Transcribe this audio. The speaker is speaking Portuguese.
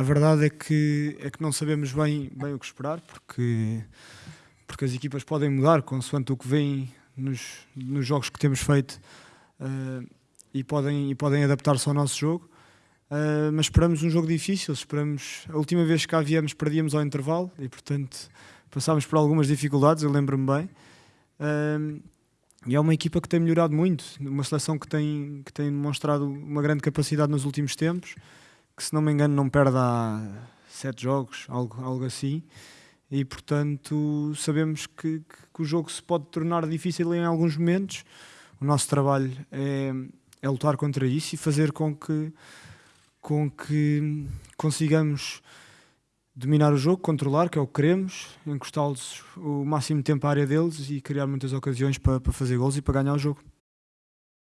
a verdade é que, é que não sabemos bem, bem o que esperar, porque, porque as equipas podem mudar consoante o que vem nos, nos jogos que temos feito uh, e podem, e podem adaptar-se ao nosso jogo. Uh, mas esperamos um jogo difícil. Esperamos a última vez que cá viemos perdíamos ao intervalo e portanto passámos por algumas dificuldades. Eu lembro-me bem. Uh, e é uma equipa que tem melhorado muito, uma seleção que tem, que tem demonstrado uma grande capacidade nos últimos tempos que se não me engano não perde há sete jogos, algo, algo assim, e portanto sabemos que, que, o jogo se pode tornar difícil em alguns momentos. O nosso trabalho é, é lutar contra isso e fazer com que, com que consigamos dominar o jogo, controlar, que é o que queremos, encostá-los o máximo tempo à área deles e criar muitas ocasiões para, para fazer gols e para ganhar o jogo.